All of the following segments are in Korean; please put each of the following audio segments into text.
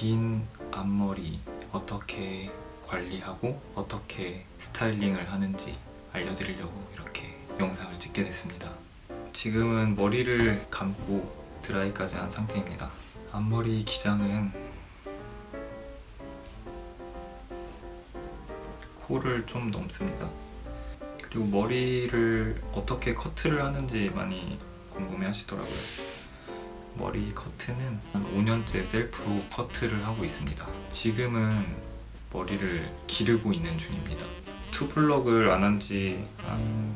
긴 앞머리 어떻게 관리하고 어떻게 스타일링을 하는지 알려드리려고 이렇게 영상을 찍게 됐습니다. 지금은 머리를 감고 드라이까지 한 상태입니다. 앞머리 기장은 코를 좀 넘습니다. 그리고 머리를 어떻게 커트를 하는지 많이 궁금해 하시더라고요. 머리 커트는 한 5년째 셀프로 커트를 하고 있습니다. 지금은 머리를 기르고 있는 중입니다. 투블럭을 안 한 지 한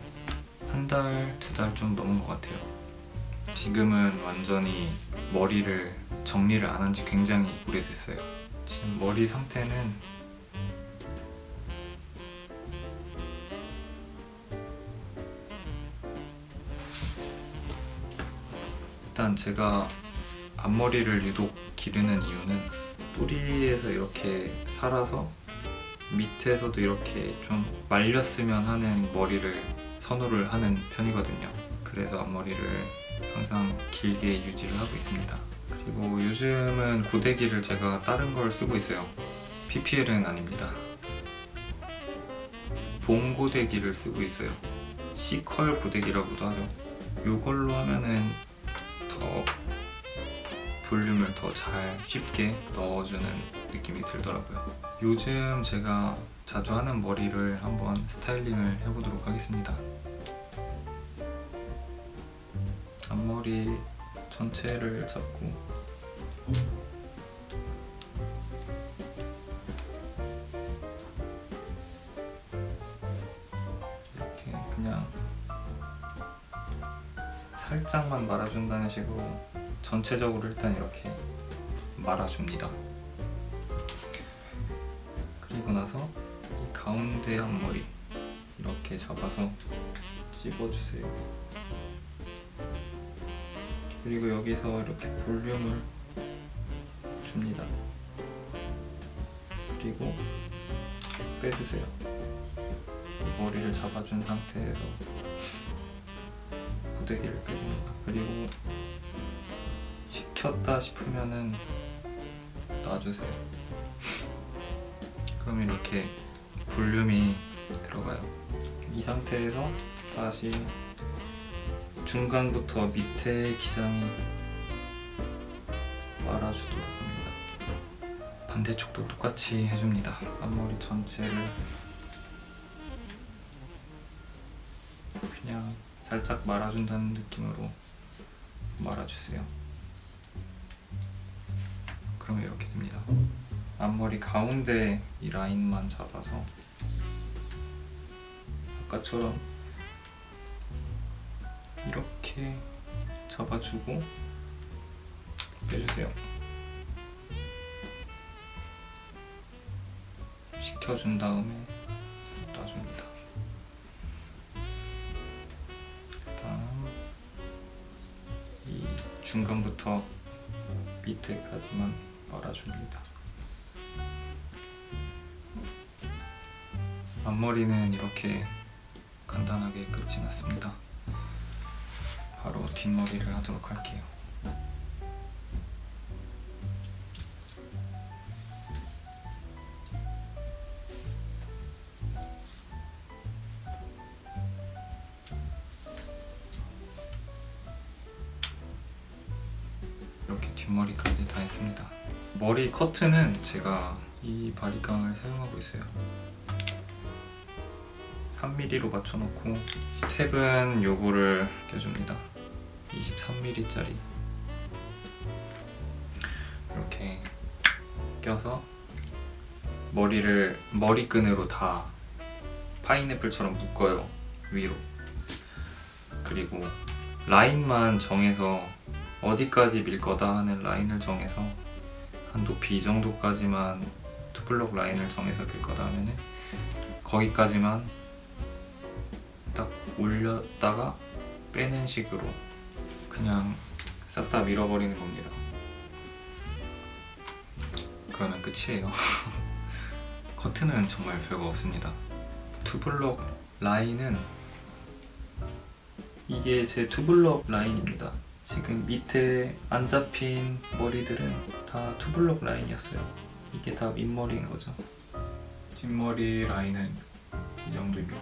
한 달, 두 달 좀 넘은 것 같아요. 지금은 완전히 머리를 정리를 안 한 지 굉장히 오래됐어요. 지금 머리 상태는 일단 제가 앞머리를 유독 기르는 이유는 뿌리에서 이렇게 살아서 밑에서도 이렇게 좀 말렸으면 하는 머리를 선호를 하는 편이거든요. 그래서 앞머리를 항상 길게 유지를 하고 있습니다. 그리고 요즘은 고데기를 제가 다른 걸 쓰고 있어요. PPL은 아닙니다. 봉 고데기를 쓰고 있어요. C컬 고데기라고도 하죠. 이걸로 하면은 더 볼륨을 더 잘 쉽게 넣어주는 느낌이 들더라고요. 요즘 제가 자주 하는 머리를 한번 스타일링을 해보도록 하겠습니다. 앞머리 전체를 잡고 살짝만 말아준다는 식으로 전체적으로 일단 이렇게 말아줍니다. 그리고 나서 이 가운데 앞머리 이렇게 잡아서 찝어주세요. 그리고 여기서 이렇게 볼륨을 줍니다. 그리고 빼주세요. 머리를 잡아준 상태에서 고데기를 빼줍니다. 그리고 식혔다 싶으면은 놔주세요. 그럼 이렇게 볼륨이 들어가요. 이 상태에서 다시 중간부터 밑에 기장이 말아주도록 합니다. 반대쪽도 똑같이 해줍니다. 앞머리 전체를 살짝 말아준다는 느낌으로 말아주세요. 그럼 이렇게 됩니다. 앞머리 가운데 이 라인만 잡아서 아까처럼 이렇게 잡아주고 빼주세요. 식혀준 다음에 중간부터 밑에까지만 말아줍니다. 앞머리는 이렇게 간단하게 끝이 났습니다. 바로 뒷머리를 하도록 할게요. 이렇게 뒷머리까지 다 했습니다. 머리 커트는 제가 이 바리깡을 사용하고 있어요. 3mm로 맞춰놓고 스텝은 요거를 껴줍니다. 23mm짜리 이렇게 껴서 머리를 머리끈으로 다 파인애플처럼 묶어요 위로 그리고 라인만 정해서 어디까지 밀 거다 하는 라인을 정해서 한 높이 이 정도까지만 투블럭 라인을 정해서 밀 거다 하면은 거기까지만 딱 올렸다가 빼는 식으로 그냥 싹 다 밀어버리는 겁니다. 그러면 끝이에요. 커트는 정말 별거 없습니다. 투블럭 라인은 이게 제 투블럭 라인입니다. 지금 밑에 안 잡힌 머리들은 다 투블럭 라인이었어요. 이게 다 윗머리인 거죠. 뒷머리 라인은 이 정도입니다.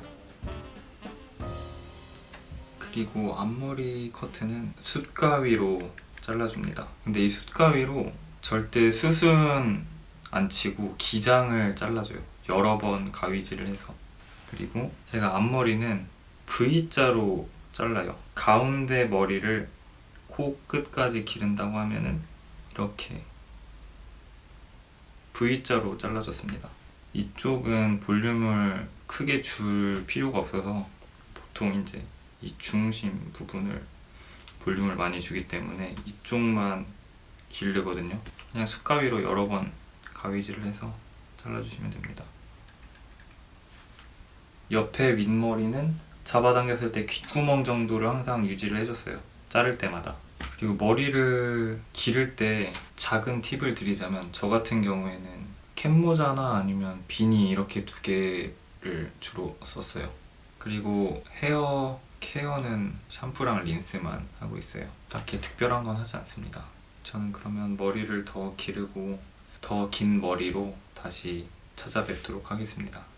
그리고 앞머리 커트는 숯가위로 잘라줍니다. 근데 이 숯가위로 절대 숯은 안 치고 기장을 잘라줘요. 여러 번 가위질을 해서. 그리고 제가 앞머리는 V자로 잘라요. 가운데 머리를 코 끝까지 기른다고 하면은 이렇게 V자로 잘라줬습니다. 이쪽은 볼륨을 크게 줄 필요가 없어서 보통 이제 이 중심 부분을 볼륨을 많이 주기 때문에 이쪽만 기르거든요. 그냥 숟가위로 여러 번 가위질을 해서 잘라주시면 됩니다. 옆에 윗머리는 잡아당겼을 때 귓구멍 정도를 항상 유지를 해줬어요. 자를 때마다. 그리고 머리를 기를 때 작은 팁을 드리자면 저 같은 경우에는 캡모자나 아니면 비니 이렇게 두 개를 주로 썼어요. 그리고 헤어 케어는 샴푸랑 린스만 하고 있어요. 딱히 특별한 건 하지 않습니다. 저는 그러면 머리를 더 기르고 더 긴 머리로 다시 찾아뵙도록 하겠습니다.